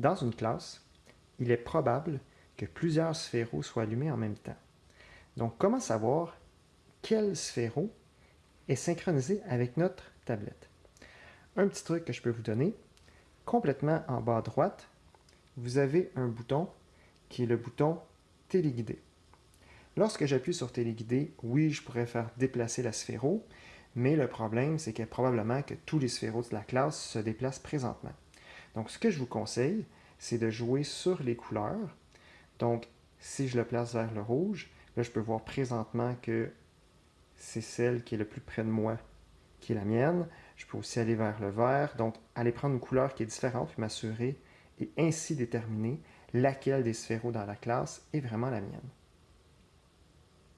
Dans une classe, il est probable que plusieurs sphéros soient allumés en même temps. Donc, comment savoir quel sphéro est synchronisé avec notre tablette? Un petit truc que je peux vous donner, complètement en bas à droite, vous avez un bouton qui est le bouton téléguidé. Lorsque j'appuie sur téléguidé, oui, je pourrais faire déplacer la sphéro, mais le problème, c'est que probablement que tous les sphéros de la classe se déplacent présentement. Donc, ce que je vous conseille, c'est de jouer sur les couleurs. Donc, si je le place vers le rouge, là, je peux voir présentement que c'est celle qui est le plus près de moi qui est la mienne. Je peux aussi aller vers le vert. Donc, aller prendre une couleur qui est différente, puis m'assurer et ainsi déterminer laquelle des sphéros dans la classe est vraiment la mienne.